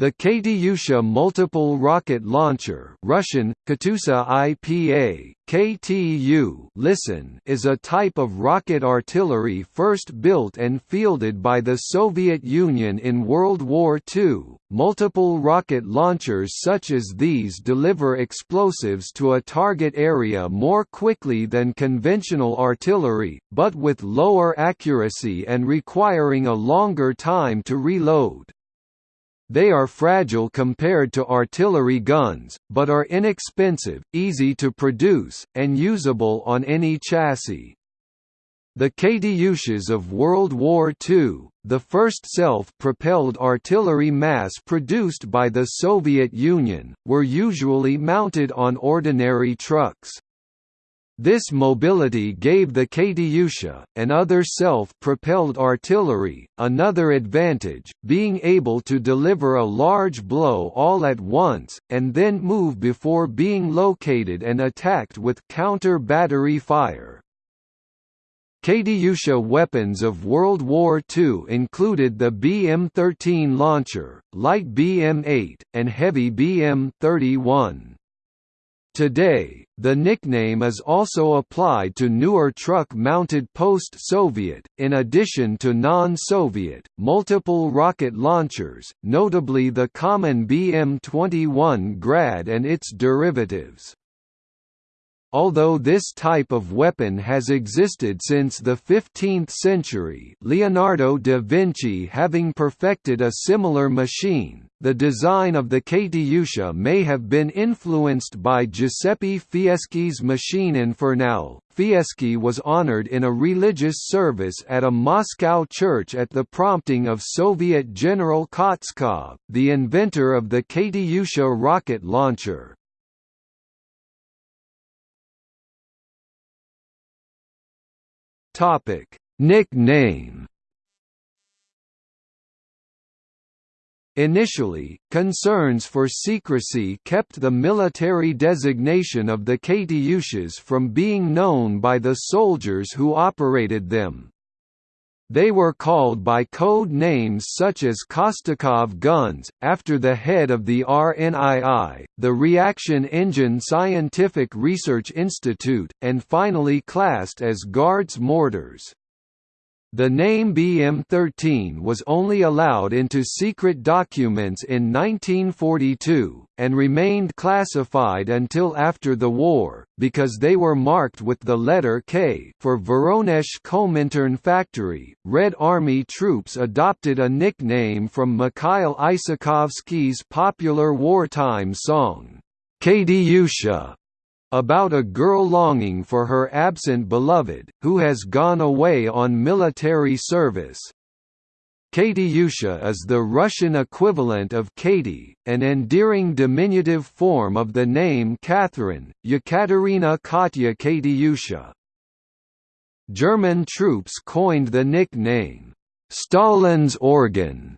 The Katyusha multiple rocket launcher Russian, Katyusha IPA, KTU listen is a type of rocket artillery first built and fielded by the Soviet Union in World War II. Multiple rocket launchers such as these deliver explosives to a target area more quickly than conventional artillery, but with lower accuracy and requiring a longer time to reload. They are fragile compared to artillery guns, but are inexpensive, easy to produce, and usable on any chassis. The Katyushas of World War II, the first self-propelled artillery mass-produced by the Soviet Union, were usually mounted on ordinary trucks. This mobility gave the Katyusha, and other self-propelled artillery, another advantage, being able to deliver a large blow all at once, and then move before being located and attacked with counter-battery fire. Katyusha weapons of World War II included the BM-13 launcher, light BM-8, and heavy BM-31. Today, the nickname is also applied to newer truck-mounted post-Soviet, in addition to non-Soviet, multiple rocket launchers, notably the common BM-21 Grad and its derivatives. Although this type of weapon has existed since the 15th century Leonardo da Vinci having perfected a similar machine, the design of the Katyusha may have been influenced by Giuseppe Fieschi's machine Infernale. Fieschi was honored in a religious service at a Moscow church at the prompting of Soviet General Kostikov, the inventor of the Katyusha rocket launcher. Topic: Nickname. Initially, concerns for secrecy kept the military designation of the Katyushas from being known by the soldiers who operated them. They were called by code names such as Kostikov guns, after the head of the RNII, the Reaction Engine Scientific Research Institute, and finally classed as Guards mortars. The name BM-13 was only allowed into secret documents in 1942, and remained classified until after the war, because they were marked with the letter K for Voronezh Komintern Factory. Red Army troops adopted a nickname from Mikhail Isakovsky's popular wartime song, Katyusha about a girl longing for her absent beloved, who has gone away on military service. Katyusha is the Russian equivalent of Katie, an endearing diminutive form of the name Catherine, Yekaterina Katya Katyusha. German troops coined the nickname, Stalin's organ,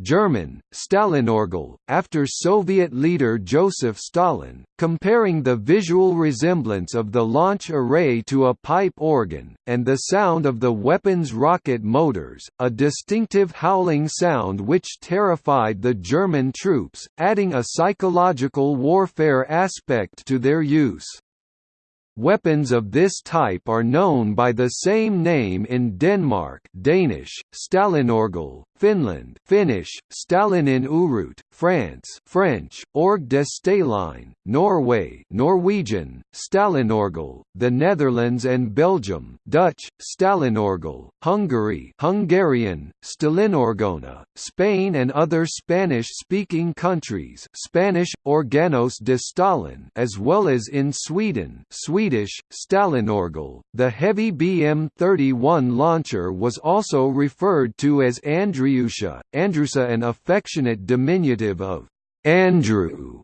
German, Stalinorgel, after Soviet leader Joseph Stalin, comparing the visual resemblance of the launch array to a pipe organ, and the sound of the weapon's rocket motors, a distinctive howling sound which terrified the German troops, adding a psychological warfare aspect to their use. Weapons of this type are known by the same name in Denmark Danish, Stalinorgel, Finland Finnish, Stalinin Urut, France French, Orgue de Staline, Norway Norwegian, Stalinorgel, the Netherlands and Belgium Dutch, Stalinorgel, Hungary Hungarian, Stalinorgona, Spain and other Spanish-speaking countries Spanish, Organos de Stalin as well as in Sweden Swedish, Stalinorgel. The heavy BM-31 launcher was also referred to as Andrew Andriusha, Andrusa an affectionate diminutive of Andrew.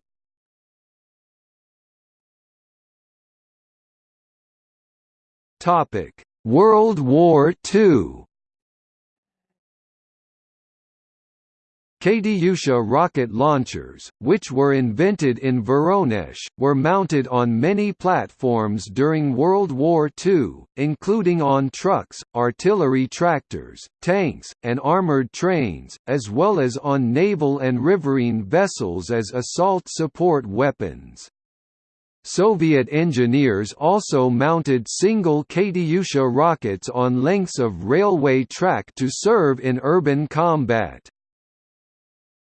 Topic: World War II. Katyusha rocket launchers, which were invented in Voronezh, were mounted on many platforms during World War II, including on trucks, artillery tractors, tanks, and armored trains, as well as on naval and riverine vessels as assault support weapons. Soviet engineers also mounted single Katyusha rockets on lengths of railway track to serve in urban combat.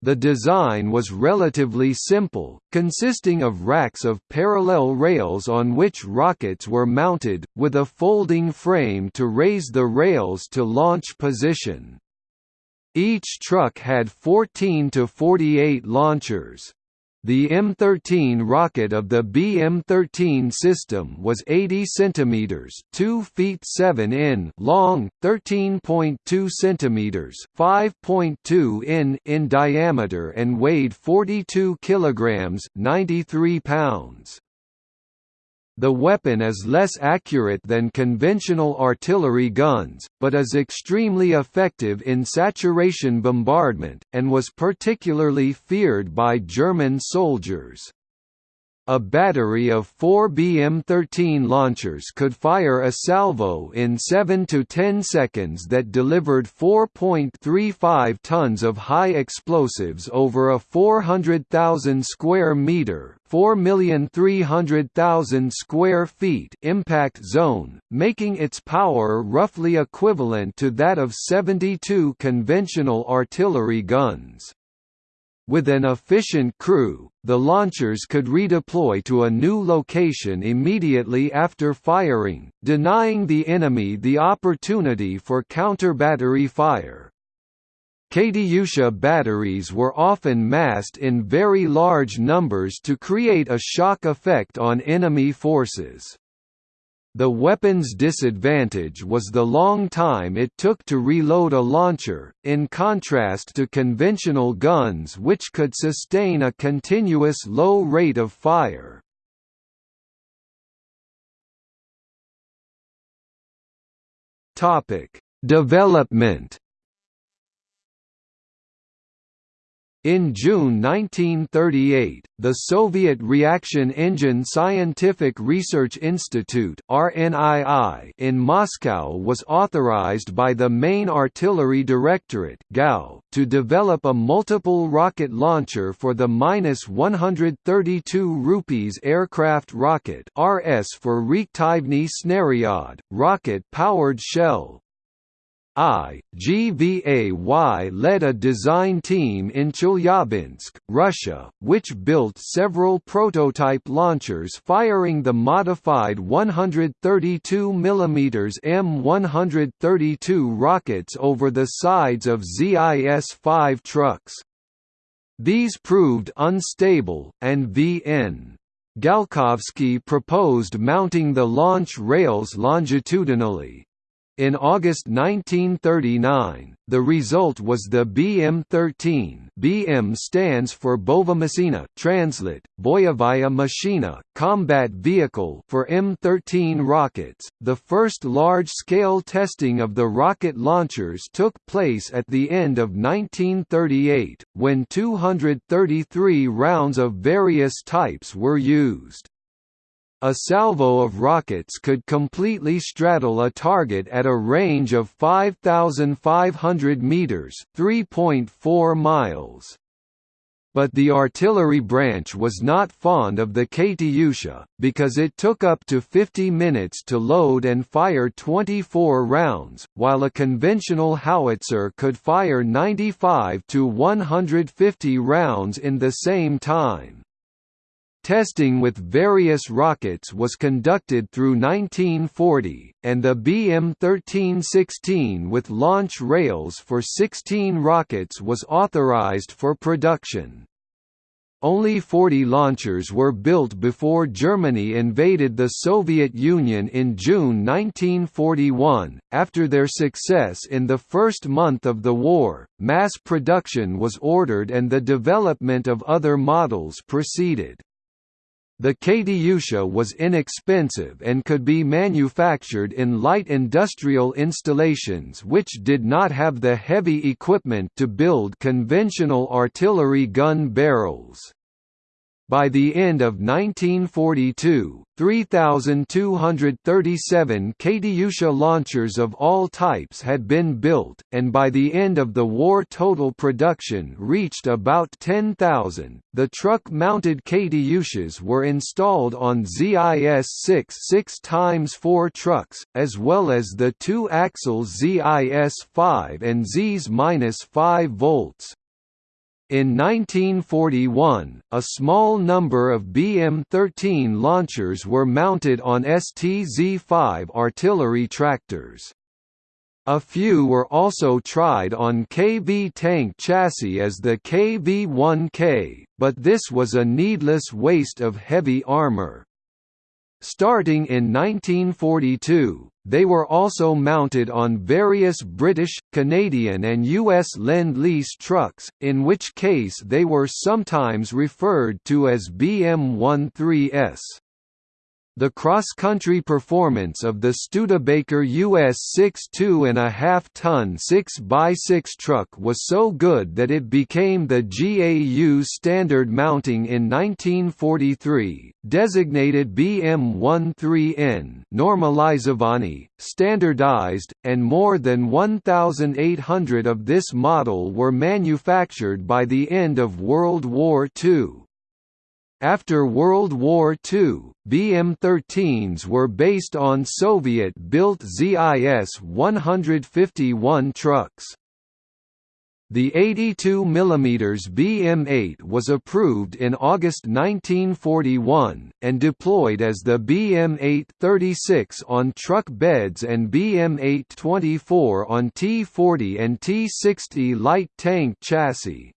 The design was relatively simple, consisting of racks of parallel rails on which rockets were mounted, with a folding frame to raise the rails to launch position. Each truck had 14 to 48 launchers. The M13 rocket of the BM13 system was 80 cm (2 feet 7 in) long, 13.2 cm (5.2 in) in diameter and weighed 42 kilograms (93 pounds). The weapon is less accurate than conventional artillery guns, but is extremely effective in saturation bombardment, and was particularly feared by German soldiers. A battery of four BM-13 launchers could fire a salvo in 7 to 10 seconds that delivered 4.35 tons of high explosives over a 400,000 square meter 4,300,000 square feet impact zone, making its power roughly equivalent to that of 72 conventional artillery guns. With an efficient crew, the launchers could redeploy to a new location immediately after firing, denying the enemy the opportunity for counter-battery fire. Katyusha batteries were often massed in very large numbers to create a shock effect on enemy forces. The weapon's disadvantage was the long time it took to reload a launcher, in contrast to conventional guns which could sustain a continuous low rate of fire. Development In June 1938, the Soviet Reaction Engine Scientific Research Institute in Moscow was authorized by the Main Artillery Directorate to develop a multiple rocket launcher for the -132 rupees aircraft rocket RS for Reaktivny Snaryad, rocket-powered shell, I, GVAY led a design team in Chelyabinsk, Russia, which built several prototype launchers firing the modified 132 mm M132 rockets over the sides of ZIS-5 trucks. These proved unstable, and V.N. Galkovsky proposed mounting the launch rails longitudinally, in August 1939, the result was the BM-13 BM stands for Bovomashina translate, Boyovaya Machina, combat vehicle for M-13 rockets. The first large-scale testing of the rocket launchers took place at the end of 1938, when 233 rounds of various types were used. A salvo of rockets could completely straddle a target at a range of 5,500 meters (3.4 miles). But the artillery branch was not fond of the Katyusha, because it took up to 50 minutes to load and fire 24 rounds, while a conventional howitzer could fire 95 to 150 rounds in the same time. Testing with various rockets was conducted through 1940, and the BM-1316 with launch rails for 16 rockets was authorized for production. Only 40 launchers were built before Germany invaded the Soviet Union in June 1941. After their success in the first month of the war, mass production was ordered and the development of other models proceeded. The Katyusha was inexpensive and could be manufactured in light industrial installations which did not have the heavy equipment to build conventional artillery gun barrels. By the end of 1942, 3,237 Katyusha launchers of all types had been built, and by the end of the war total production reached about 10,000. The truck mounted Katyushas were installed on ZIS-6 6x4 trucks, as well as the two axle ZIS-5 and ZIS-5 volts. In 1941, a small number of BM-13 launchers were mounted on STZ-5 artillery tractors. A few were also tried on KV tank chassis as the KV-1K, but this was a needless waste of heavy armor. Starting in 1942, they were also mounted on various British, Canadian and US Lend-Lease trucks, in which case they were sometimes referred to as BM-13s. The cross-country performance of the Studebaker US 6 2.5-ton 6x6 truck was so good that it became the GAU standard mounting in 1943, designated BM13N normalizovani, standardized, and more than 1,800 of this model were manufactured by the end of World War II. After World War II, BM-13s were based on Soviet-built ZIS-151 trucks. The 82 mm BM-8 was approved in August 1941, and deployed as the BM-8-36 on truck beds and BM-8-24 on T-40 and T-60 light tank chassis.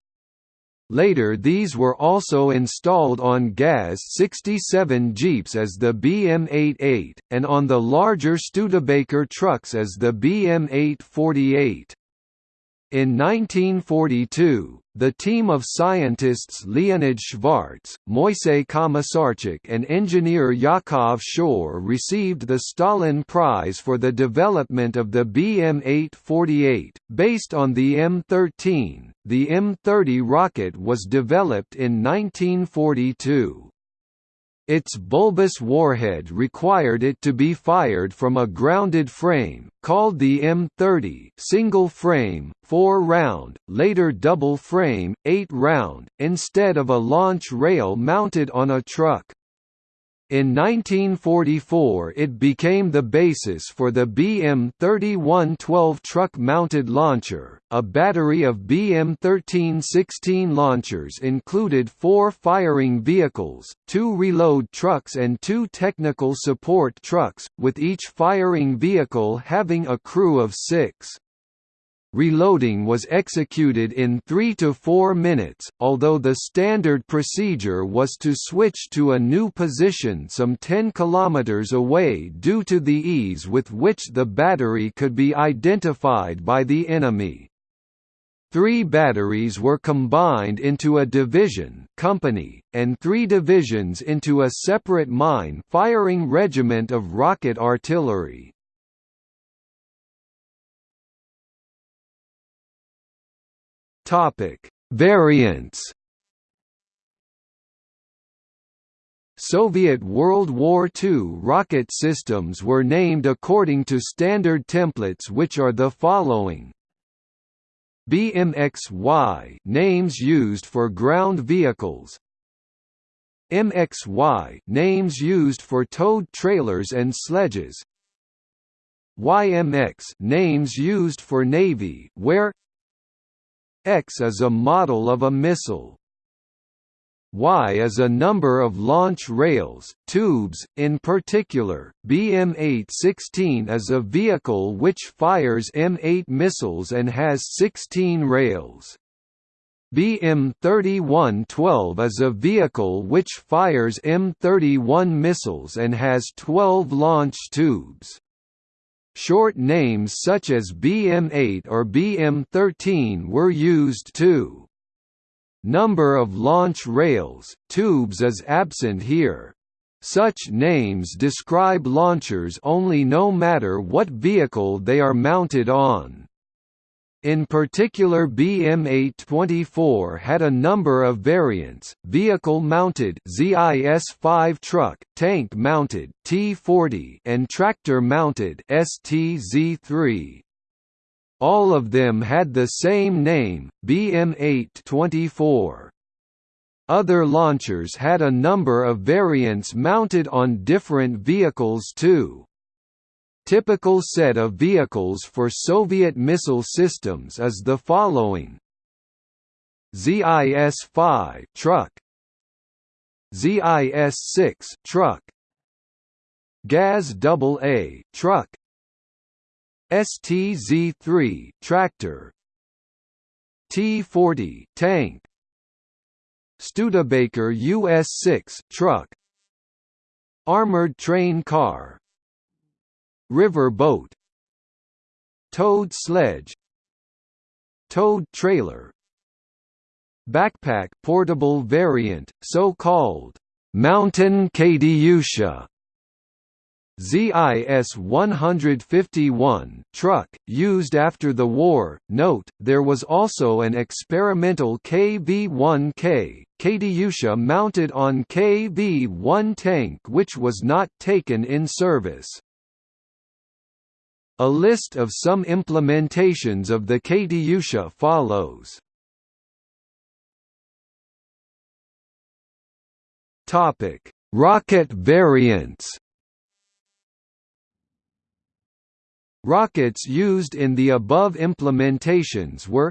Later these were also installed on GAZ-67 Jeeps as the BM-88, and on the larger Studebaker trucks as the BM-848. In 1942, the team of scientists Leonid Schwartz, Moisey Komisarchuk and engineer Yakov Shor received the Stalin Prize for the development of the BM-848. Based on the M13, the M30 rocket was developed in 1942. Its bulbous warhead required it to be fired from a grounded frame, called the M30 single frame, 4-round, later double frame, 8-round, instead of a launch rail mounted on a truck. In 1944 it became the basis for the BM-3112 truck-mounted launcher. A battery of BM-1316 launchers included four firing vehicles, two reload trucks and two technical support trucks, with each firing vehicle having a crew of six. Reloading was executed in 3 to 4 minutes, although the standard procedure was to switch to a new position some 10 km away due to the ease with which the battery could be identified by the enemy. Three batteries were combined into a division company, and three divisions into a separate mine-firing regiment of rocket artillery. Topic: Variants. Soviet World War II rocket systems were named according to standard templates which are the following. BMXY names used for ground vehicles. MXY names used for towed trailers and sledges. YMX names used for navy where X is a model of a missile. Y is a number of launch rails, tubes, in particular, BM-816 is a vehicle which fires M8 missiles and has 16 rails. BM-3112 is a vehicle which fires M31 missiles and has 12 launch tubes. Short names such as BM8 or BM13 were used too. Number of launch rails, tubes is absent here. Such names describe launchers only no matter what vehicle they are mounted on. In particular BM824 had a number of variants, vehicle-mounted ZIS-5 truck, tank-mounted T40 and tractor-mounted STZ3. All of them had the same name, BM824. Other launchers had a number of variants mounted on different vehicles too. Typical set of vehicles for Soviet missile systems is the following: ZIS-5 truck, ZIS-6 truck, GAZ-AA truck, STZ-3 tractor, T-40 tank, Studebaker US-6 truck, armored train car, river boat towed sledge towed trailer backpack portable variant so-called mountain Katyusha ZIS 151 truck, used after the war. Note, there was also an experimental KV-1K, Katyusha mounted on KV-1 tank which was not taken in service. A list of some implementations of the Katyusha follows. Topic: Rocket variants. Rockets used in the above implementations were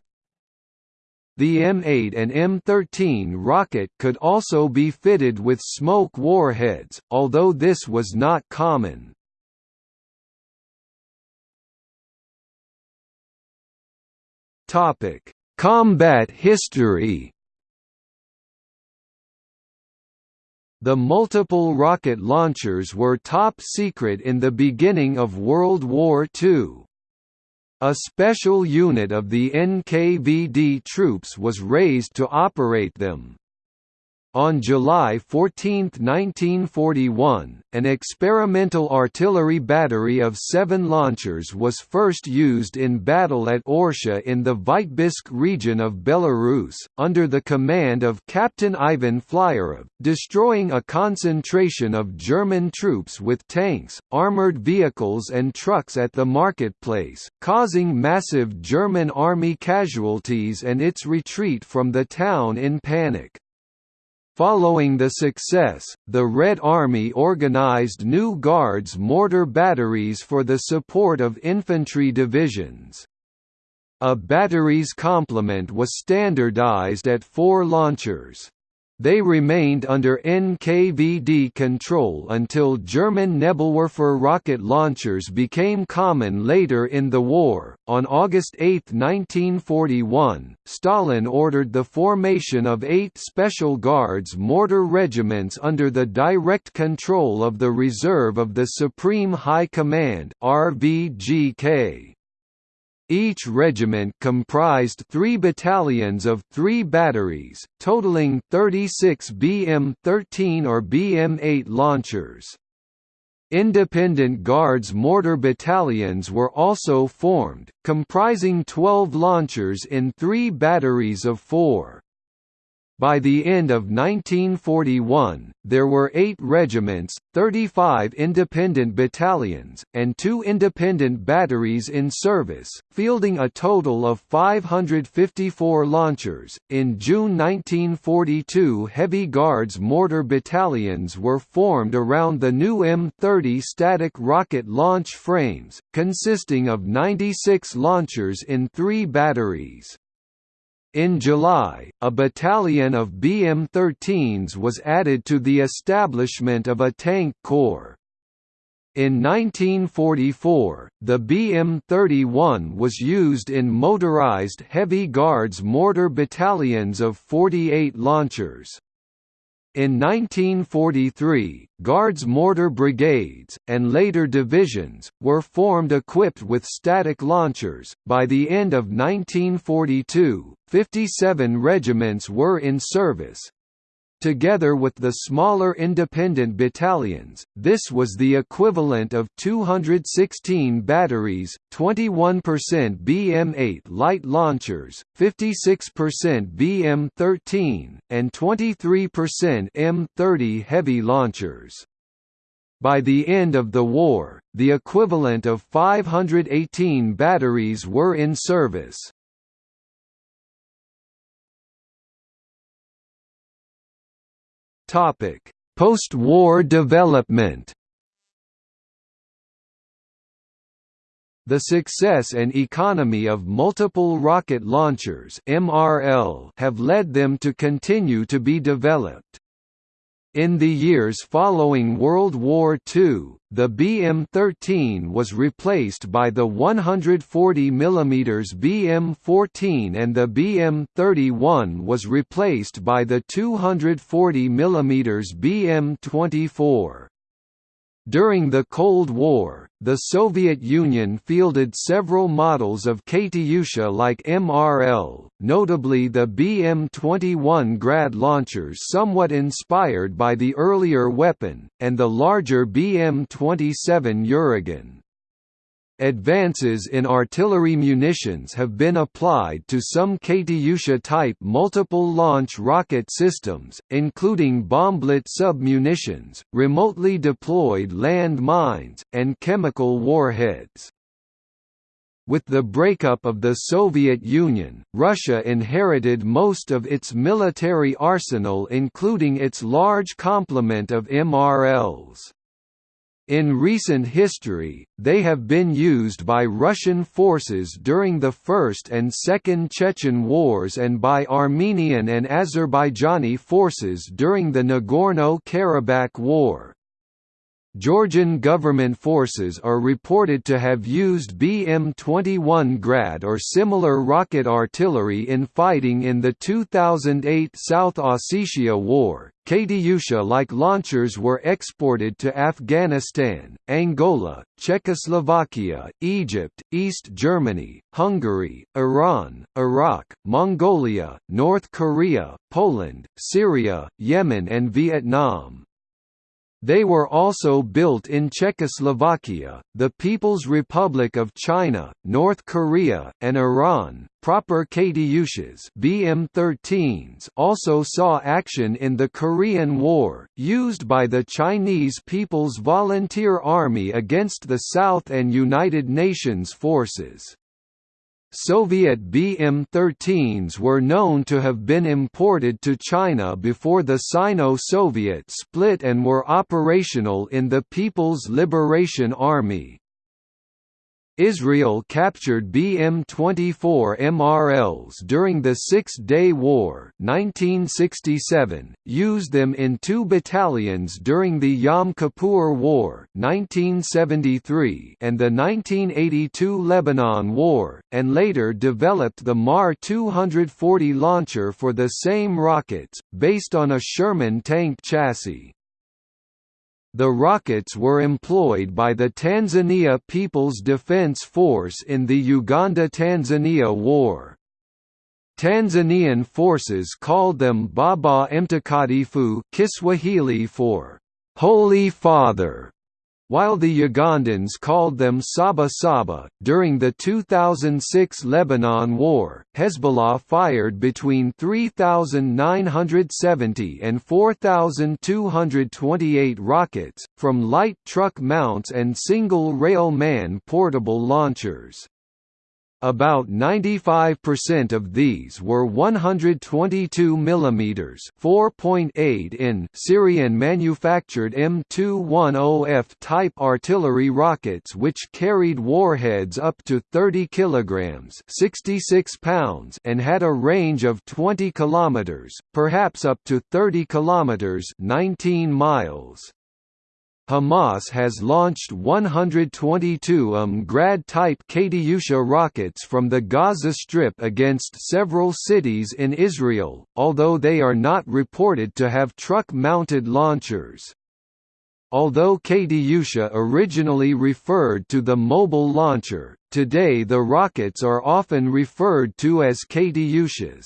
the M8 and M13 rocket could also be fitted with smoke warheads, although this was not common. Topic: Combat history. The multiple rocket launchers were top secret in the beginning of World War II. A special unit of the NKVD troops was raised to operate them. On July 14, 1941, an experimental artillery battery of seven launchers was first used in battle at Orsha in the Vitebsk region of Belarus, under the command of Captain Ivan Flyorov, destroying a concentration of German troops with tanks, armored vehicles and trucks at the marketplace, causing massive German army casualties and its retreat from the town in panic. Following the success, the Red Army organized new Guards mortar batteries for the support of infantry divisions. A battery's complement was standardized at four launchers. They remained under NKVD control until German Nebelwerfer rocket launchers became common later in the war. On August 8, 1941, Stalin ordered the formation of eight Special Guards mortar regiments under the direct control of the Reserve of the Supreme High Command (RVGK). Each regiment comprised three battalions of three batteries, totaling 36 BM-13 or BM-8 launchers. Independent Guards mortar battalions were also formed, comprising 12 launchers in three batteries of four. By the end of 1941, there were eight regiments, 35 independent battalions, and two independent batteries in service, fielding a total of 554 launchers. In June 1942, Heavy Guards mortar battalions were formed around the new M30 static rocket launch frames, consisting of 96 launchers in three batteries. In July, a battalion of BM-13s was added to the establishment of a tank corps. In 1944, the BM-31 was used in motorized heavy guards mortar battalions of 48 launchers. In 1943, Guards mortar brigades, and later divisions, were formed equipped with static launchers. By the end of 1942, 57 regiments were in service, Together with the smaller independent battalions, this was the equivalent of 216 batteries, 21% BM-8 light launchers, 56% BM-13, and 23% M-30 heavy launchers. By the end of the war, the equivalent of 518 batteries were in service. Topic: Post-war development. The success and economy of multiple rocket launchers (MRL) have led them to continue to be developed. In the years following World War II, the BM-13 was replaced by the 140 mm BM-14 and the BM-31 was replaced by the 240 mm BM-24. During the Cold War, the Soviet Union fielded several models of Katyusha like MRL, notably the BM-21 Grad launchers somewhat inspired by the earlier weapon, and the larger BM-27 Uragan. Advances in artillery munitions have been applied to some Katyusha-type multiple-launch rocket systems, including bomblet sub-munitions, remotely deployed land mines, and chemical warheads. With the breakup of the Soviet Union, Russia inherited most of its military arsenal including its large complement of MRLs. In recent history, they have been used by Russian forces during the First and Second Chechen Wars and by Armenian and Azerbaijani forces during the Nagorno-Karabakh War. Georgian government forces are reported to have used BM-21 Grad or similar rocket artillery in fighting in the 2008 South Ossetia War. Katyusha-like launchers were exported to Afghanistan, Angola, Czechoslovakia, Egypt, East Germany, Hungary, Iran, Iraq, Mongolia, North Korea, Poland, Syria, Yemen and Vietnam. They were also built in Czechoslovakia, the People's Republic of China, North Korea, and Iran. Proper Katyushas BM-13s also saw action in the Korean War, used by the Chinese People's Volunteer Army against the South and United Nations forces. Soviet BM-13s were known to have been imported to China before the Sino-Soviet split and were operational in the People's Liberation Army. Israel captured BM-24 MRLs during the Six-Day War 1967, used them in two battalions during the Yom Kippur War 1973 and the 1982 Lebanon War, and later developed the MAR-240 launcher for the same rockets, based on a Sherman tank chassis. The rockets were employed by the Tanzania People's Defence Force in the Uganda–Tanzania War. Tanzanian forces called them Baba Mtakatifu Kiswahili for Holy Father while the Ugandans called them Saba Saba, during the 2006 Lebanon War, Hezbollah fired between 3,970 and 4,228 rockets, from light truck mounts and single-rail man portable launchers. About 95% of these were 122 mm (4.8 in) Syrian-manufactured M210F type artillery rockets which carried warheads up to 30 kilograms (66 pounds) and had a range of 20 kilometers, perhaps up to 30 kilometers (19 miles). Hamas has launched 122 UM Grad-type Katyusha rockets from the Gaza Strip against several cities in Israel, although they are not reported to have truck-mounted launchers. Although Katyusha originally referred to the mobile launcher, today the rockets are often referred to as Katyushas.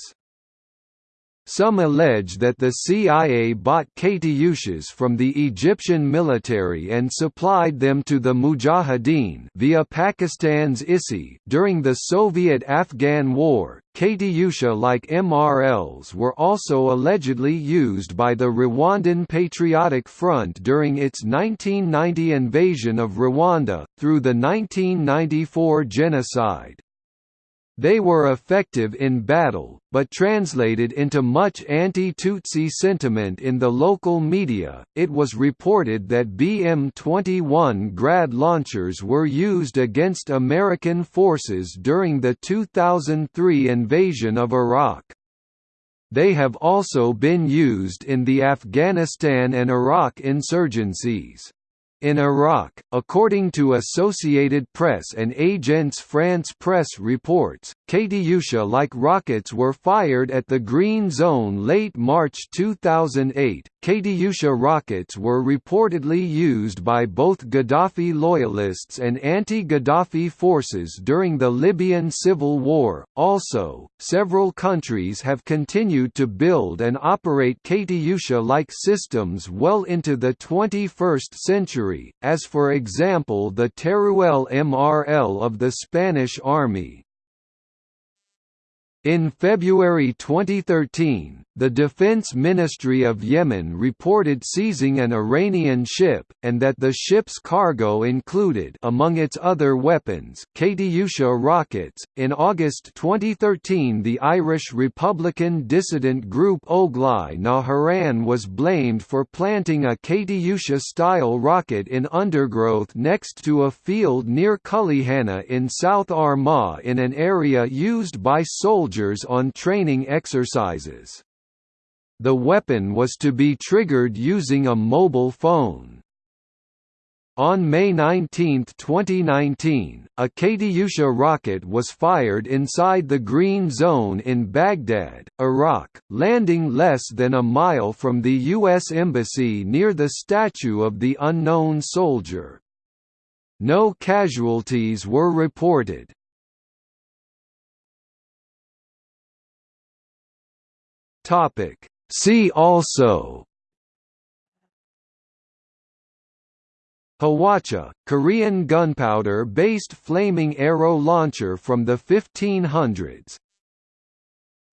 Some allege that the CIA bought Katyushas from the Egyptian military and supplied them to the Mujahideen via Pakistan's ISI during the Soviet-Afghan War. Katyusha-like MRLs were also allegedly used by the Rwandan Patriotic Front during its 1990 invasion of Rwanda, through the 1994 genocide. They were effective in battle, but translated into much anti-Tutsi sentiment in the local media. It was reported that BM-21 Grad launchers were used against American forces during the 2003 invasion of Iraq. They have also been used in the Afghanistan and Iraq insurgencies. In Iraq, according to Associated Press and Agence France Presse reports, Katyusha-like rockets were fired at the Green Zone late March 2008. Katyusha rockets were reportedly used by both Gaddafi loyalists and anti-Gaddafi forces during the Libyan civil war. Also, several countries have continued to build and operate Katyusha-like systems well into the 21st century, as for example the Teruel MRL of the Spanish Army. In February 2013, the Defense Ministry of Yemen reported seizing an Iranian ship, and that the ship's cargo included among its other weapons, Katyusha rockets. In August 2013 the Irish Republican dissident group Óglaigh na hÉireann was blamed for planting a Katyusha-style rocket in undergrowth next to a field near Cullyhanna in South Armagh in an area used by soldiers on training exercises. The weapon was to be triggered using a mobile phone. On May 19, 2019, a Katyusha rocket was fired inside the Green Zone in Baghdad, Iraq, landing less than a mile from the U.S. Embassy near the statue of the unknown soldier. No casualties were reported. Topic See also Hwacha, Korean gunpowder-based flaming arrow launcher from the 1500s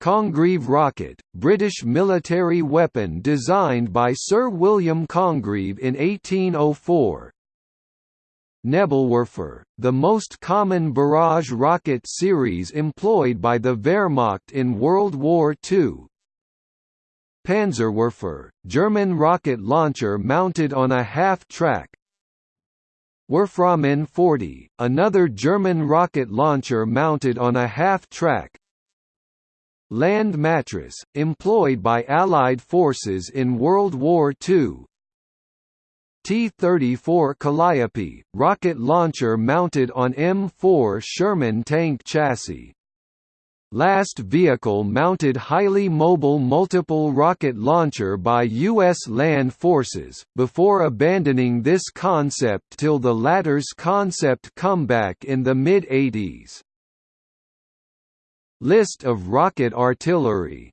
Congreve rocket, British military weapon designed by Sir William Congreve in 1804 Nebelwerfer, the most common barrage rocket series employed by the Wehrmacht in World War II Panzerwerfer, German rocket launcher mounted on a half-track Werfrahmen 40, another German rocket launcher mounted on a half-track Land mattress, employed by Allied forces in World War II T-34 Calliope, rocket launcher mounted on M4 Sherman tank chassis last vehicle-mounted highly mobile multiple rocket launcher by U.S. land forces, before abandoning this concept till the latter's concept comeback in the mid-80s. List of rocket artillery